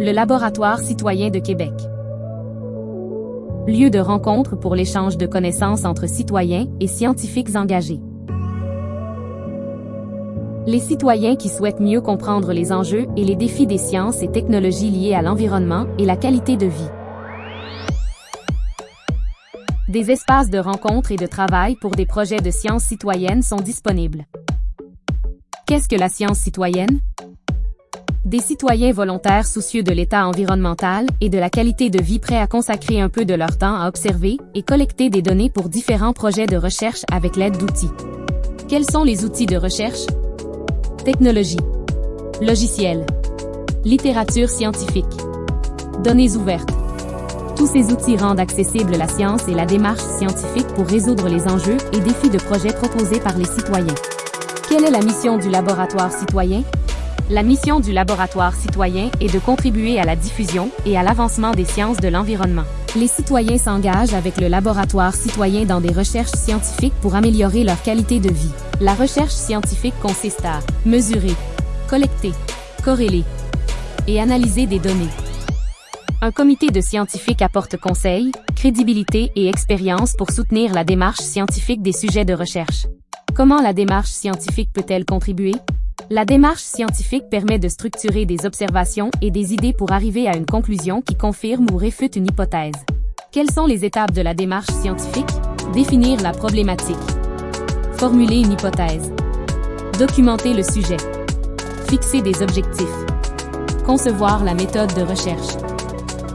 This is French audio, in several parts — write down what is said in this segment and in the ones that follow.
Le Laboratoire citoyen de Québec. Lieu de rencontre pour l'échange de connaissances entre citoyens et scientifiques engagés. Les citoyens qui souhaitent mieux comprendre les enjeux et les défis des sciences et technologies liées à l'environnement et la qualité de vie. Des espaces de rencontre et de travail pour des projets de sciences citoyennes sont disponibles. Qu'est-ce que la science citoyenne? Des citoyens volontaires soucieux de l'état environnemental et de la qualité de vie prêts à consacrer un peu de leur temps à observer et collecter des données pour différents projets de recherche avec l'aide d'outils. Quels sont les outils de recherche? Technologie. Logiciels. Littérature scientifique. Données ouvertes. Tous ces outils rendent accessible la science et la démarche scientifique pour résoudre les enjeux et défis de projets proposés par les citoyens. Quelle est la mission du laboratoire citoyen? La mission du laboratoire citoyen est de contribuer à la diffusion et à l'avancement des sciences de l'environnement. Les citoyens s'engagent avec le laboratoire citoyen dans des recherches scientifiques pour améliorer leur qualité de vie. La recherche scientifique consiste à mesurer, collecter, corréler et analyser des données. Un comité de scientifiques apporte conseils, crédibilité et expérience pour soutenir la démarche scientifique des sujets de recherche. Comment la démarche scientifique peut-elle contribuer? La démarche scientifique permet de structurer des observations et des idées pour arriver à une conclusion qui confirme ou réfute une hypothèse. Quelles sont les étapes de la démarche scientifique? Définir la problématique. Formuler une hypothèse. Documenter le sujet. Fixer des objectifs. Concevoir la méthode de recherche.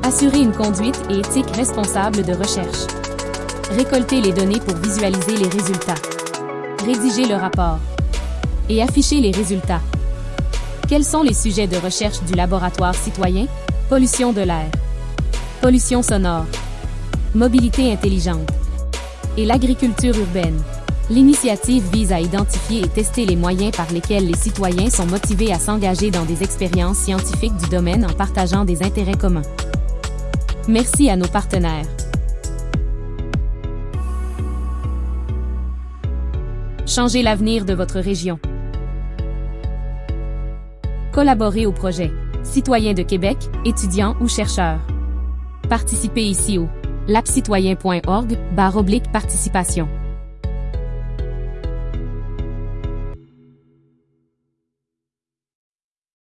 Assurer une conduite et éthique responsable de recherche. Récolter les données pour visualiser les résultats. Rédiger le rapport et afficher les résultats. Quels sont les sujets de recherche du laboratoire citoyen? Pollution de l'air, pollution sonore, mobilité intelligente et l'agriculture urbaine. L'initiative vise à identifier et tester les moyens par lesquels les citoyens sont motivés à s'engager dans des expériences scientifiques du domaine en partageant des intérêts communs. Merci à nos partenaires. Changez l'avenir de votre région. Collaborez au projet. Citoyens de Québec, étudiants ou chercheurs. Participez ici au lapcitoyen.org, barre oblique participation.